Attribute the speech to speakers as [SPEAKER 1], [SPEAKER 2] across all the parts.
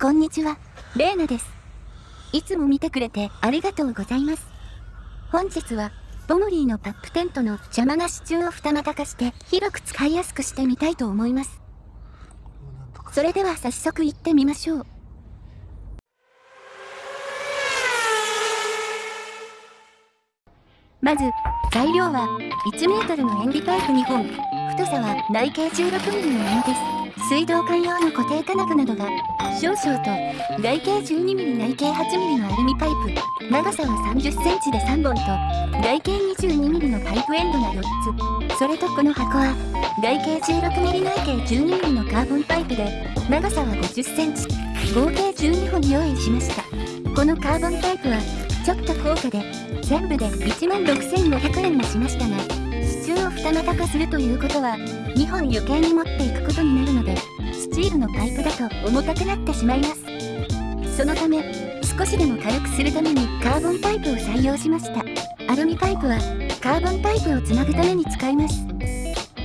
[SPEAKER 1] こんにちは、レーナです。いつも見てくれてありがとうございます。本日は、ボモリーのパップテントの邪魔な支柱を二股化して広く使いやすくしてみたいと思います。それでは早速行ってみましょう。まず、材料は1メートルの塩ビパイプ2本、太さは内径16ミリのものです。水道管用の固定金具などが少々と外径12ミリ内径8ミリのアルミパイプ長さは30センチで3本と外径22ミリのパイプエンドが4つ。それとこの箱は外径16ミリ内径12ミリのカーボンパイプで長さは50センチ。合計12本用意しました。このカーボンパイプはちょっと高価で全部で1万6500円もしましたがを二股化するということは2本余計に持っていくことになるのでスチールのパイプだと重たくなってしまいます。そのため少しでも軽くするためにカーボンパイプを採用しました。アルミパイプはカーボンパイプをつなぐために使います。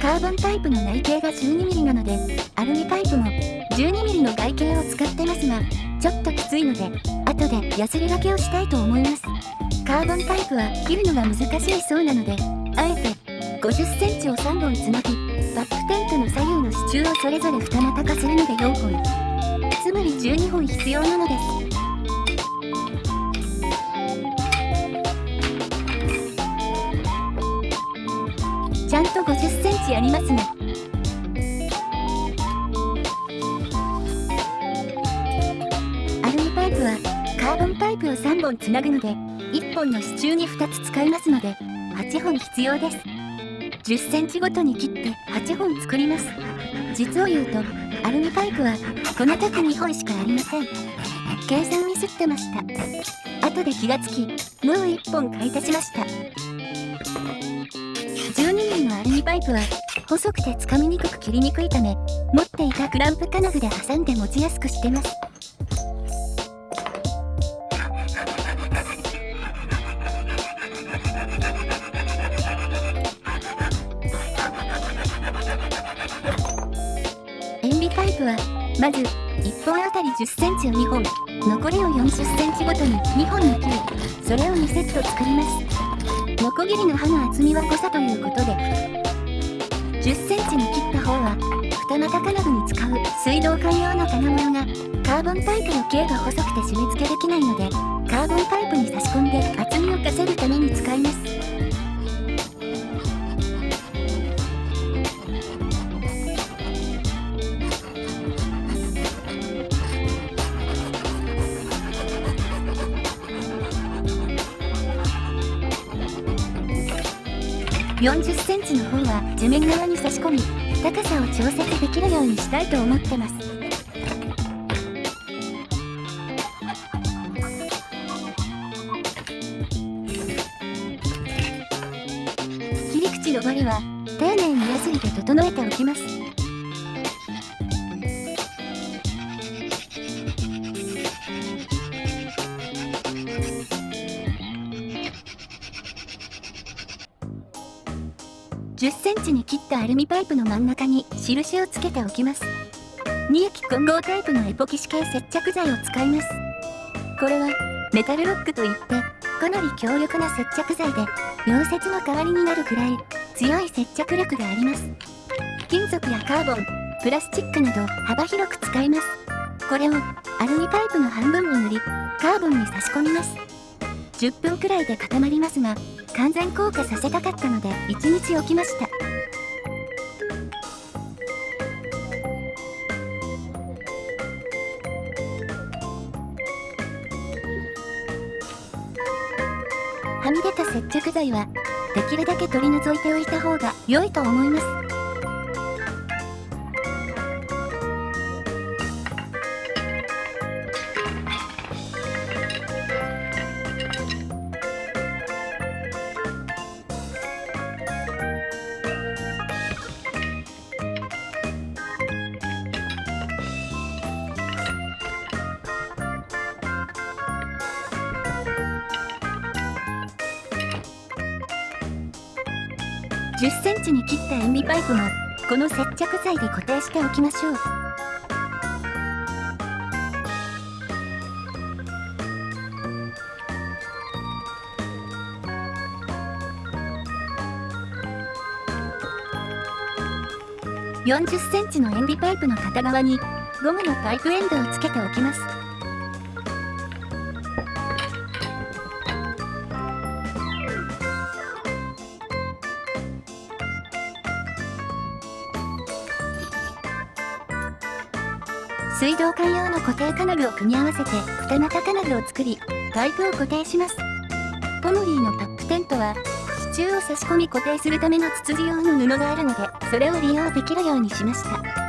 [SPEAKER 1] カーボンパイプの内径が 12mm なのでアルミパイプも 12mm の外径を使ってますがちょっときついので後でヤスリがけをしたいと思います。カーボンパイプは切るのが難しいそうなのであえて50センチを3本つなぎバックテントの左右の支柱をそれぞれ二股化するので4本つまり12本必要なのです。ちゃんと50センチありますね。アルミパイプはカーボンパイプを3本つなぐので1本の支柱に2つ使いますので8本必要です。10センチごとに切って8本作ります。実を言うとアルミパイプはこの時2本しかありません。計算ミスってました。後で気がつきもう1本買い足しました。12mm のアルミパイプは細くてつかみにくく切りにくいため持っていたクランプ金具で挟んで持ちやすくしてます。プはまず1本あたり10センチを2本。残りを40センチごとに2本に切りそれを2セット作ります。ノコギリの刃の厚みは誤差ということで。10センチに切った方は二股金具に使う水道管用の金物がカーボンパイプの径が細くて締め付けできないのでカーボンパイプに差し込んで厚みを稼ぐために使います。40センチの方は地面側に差し込み高さを調節できるようにしたいと思ってます。切り口のバリは丁寧にヤスリで整えておきます。10センチに切ったアルミパイプの真ん中に印をつけておきます。2液混合タイプのエポキシ系接着剤を使います。これはメタルロックといってかなり強力な接着剤で溶接の代わりになるくらい強い接着力があります。金属やカーボンプラスチックなど幅広く使います。これをアルミパイプの半分に塗りカーボンに差し込みます。10分くらいで固まりますが完全硬化させたかったので1日置きました。はみ出た接着剤はできるだけ取り除いておいた方が良いと思います。10センチに切った塩ビパイプもこの接着剤で固定しておきましょう。40センチの塩ビパイプの片側にゴムのパイプエンドをつけておきます。水道管用の固定金具を組み合わせて二股金具を作りパイプを固定します。ポモリーのタップテントは支柱を差し込み固定するための筒状の布があるのでそれを利用できるようにしました。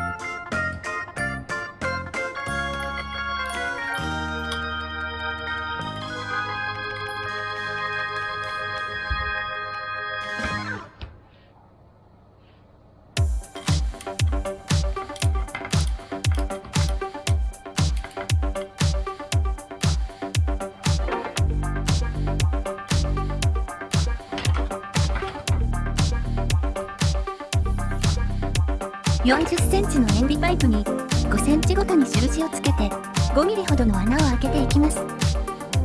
[SPEAKER 1] チの塩ビパイプに5センチごとに印をつけて5ミリほどの穴を開けていきます。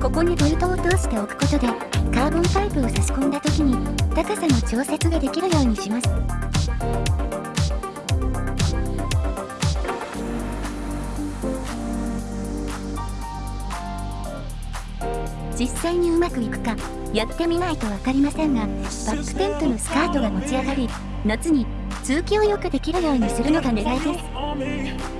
[SPEAKER 1] ここにボルトを通しておくことでカーボンパイプを差し込んだ時に高さの調節ができるようにします。実際にうまくいくかやってみないと分かりませんがバックテントのスカートが持ち上がり夏に通気をよくできるようにするのが狙いです。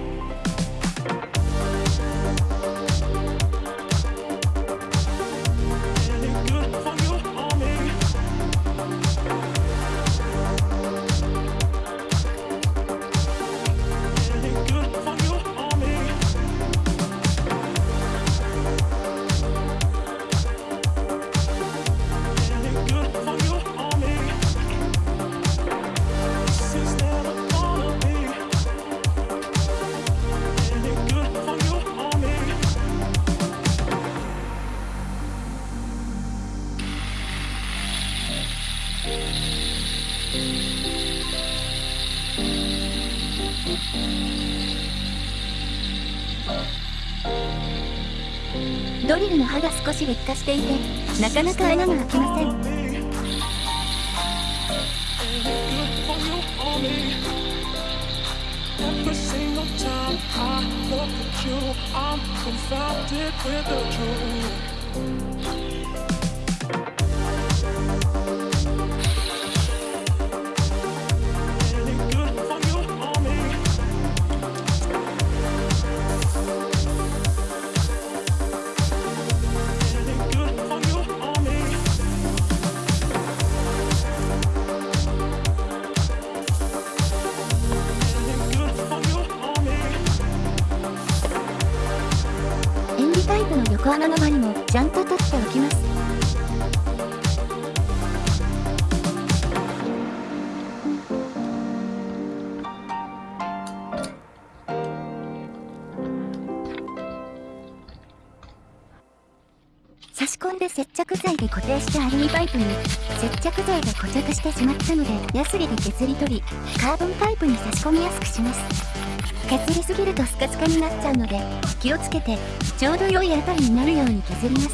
[SPEAKER 1] ドリルの刃が少し劣化していてなかなか穴が開きません。イプの横穴の針もちゃんと取っておきます。差し込んで接着剤で固定したアルミパイプに接着剤が固着してしまったのでヤスリで削り取りカーボンパイプに差し込みやすくします。削りすぎるとスカスカになっちゃうので気をつけてちょうど良いあたりになるように削ります。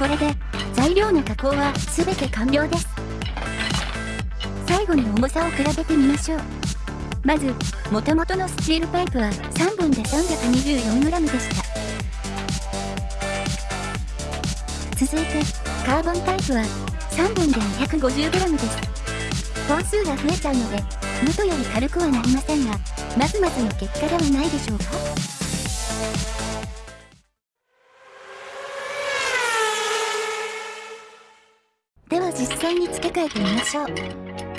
[SPEAKER 1] これで材料の加工は全て完了です。最後に重さを比べてみましょう。まず元々のスチールパイプは3本で 324g でした。続いてカーボンパイプは3本で 250g です。本数が増えちゃうので元より軽くはなりませんがまずまずの結果ではないでしょうか？実際に付け替えてみましょう。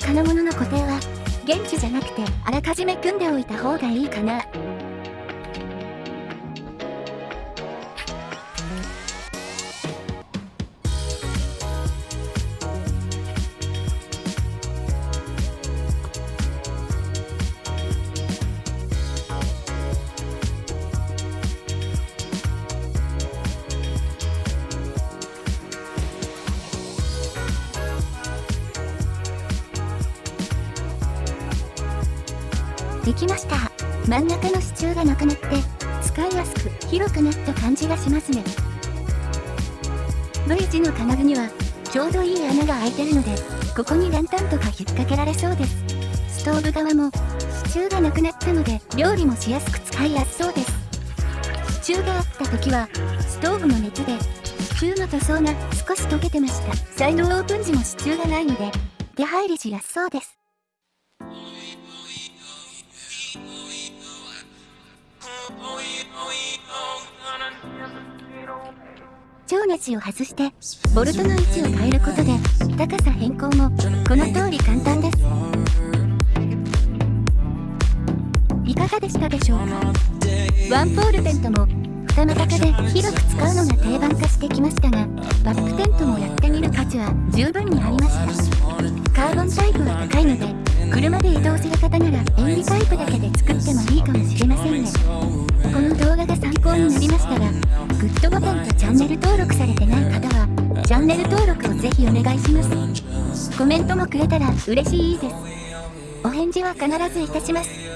[SPEAKER 1] 金物の固定は、現地じゃなくてあらかじめ組んでおいた方がいいかな。できました。真ん中の支柱がなくなって使いやすく広くなった感じがしますね。V 字の金具にはちょうどいい穴が開いてるのでここにランタンとか引っ掛けられそうです。ストーブ側も支柱がなくなったので料理もしやすく使いやすそうです。支柱があった時はストーブの熱で支柱の塗装が少し溶けてました。サイドオープン時も支柱がないので出入りしやすそうです。超ネジを外してボルトの位置を変えることで高さ変更もこの通り簡単です。いかがでしたでしょうか？ワンポールテントも二股化で広く使うのが定番化してきましたがバックテントもやってみる価値は十分にありました。カーボンタイプは高いので車で移動する方なら塩ビタイプだけで作ってもいいかもしれませんね。この動画が参考になりましたらグッドボタンとチャンネル登録されてない方はチャンネル登録をぜひお願いします。コメントもくれたら嬉しいです。お返事は必ずいたします。